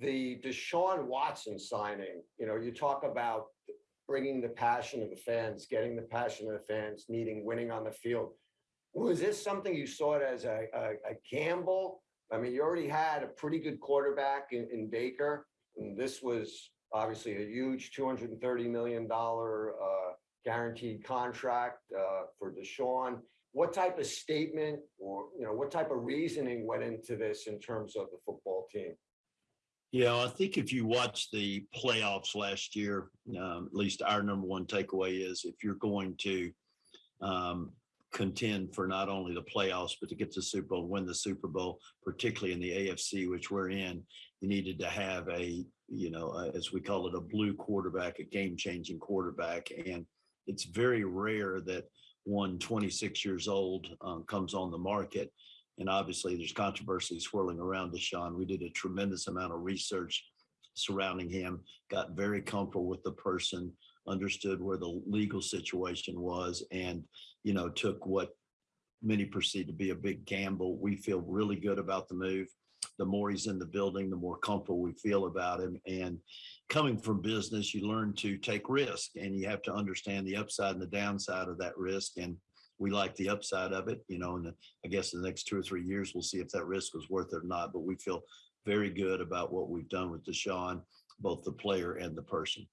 the Deshaun Watson signing, you know, you talk about bringing the passion of the fans, getting the passion of the fans, needing winning on the field. Was this something you saw it as a, a, a gamble? I mean, you already had a pretty good quarterback in, in Baker, and this was obviously a huge two hundred and thirty million dollar uh, guaranteed contract uh, for Deshaun. What type of statement or, you know, what type of reasoning went into this in terms of the football team? Yeah, I think if you watch the playoffs last year, um, at least our number one takeaway is if you're going to um, contend for not only the playoffs, but to get to the Super Bowl, win the Super Bowl, particularly in the AFC, which we're in, you needed to have a, you know, uh, as we call it, a blue quarterback, a game changing quarterback. And it's very rare that one 26 years old um, comes on the market. And obviously, there's controversy swirling around Deshaun. We did a tremendous amount of research surrounding him, got very comfortable with the person, understood where the legal situation was, and you know, took what many perceive to be a big gamble. We feel really good about the move. The more he's in the building, the more comfortable we feel about him. And coming from business, you learn to take risk and you have to understand the upside and the downside of that risk. And we like the upside of it, you know, and I guess in the next two or three years, we'll see if that risk was worth it or not. But we feel very good about what we've done with Deshaun, both the player and the person.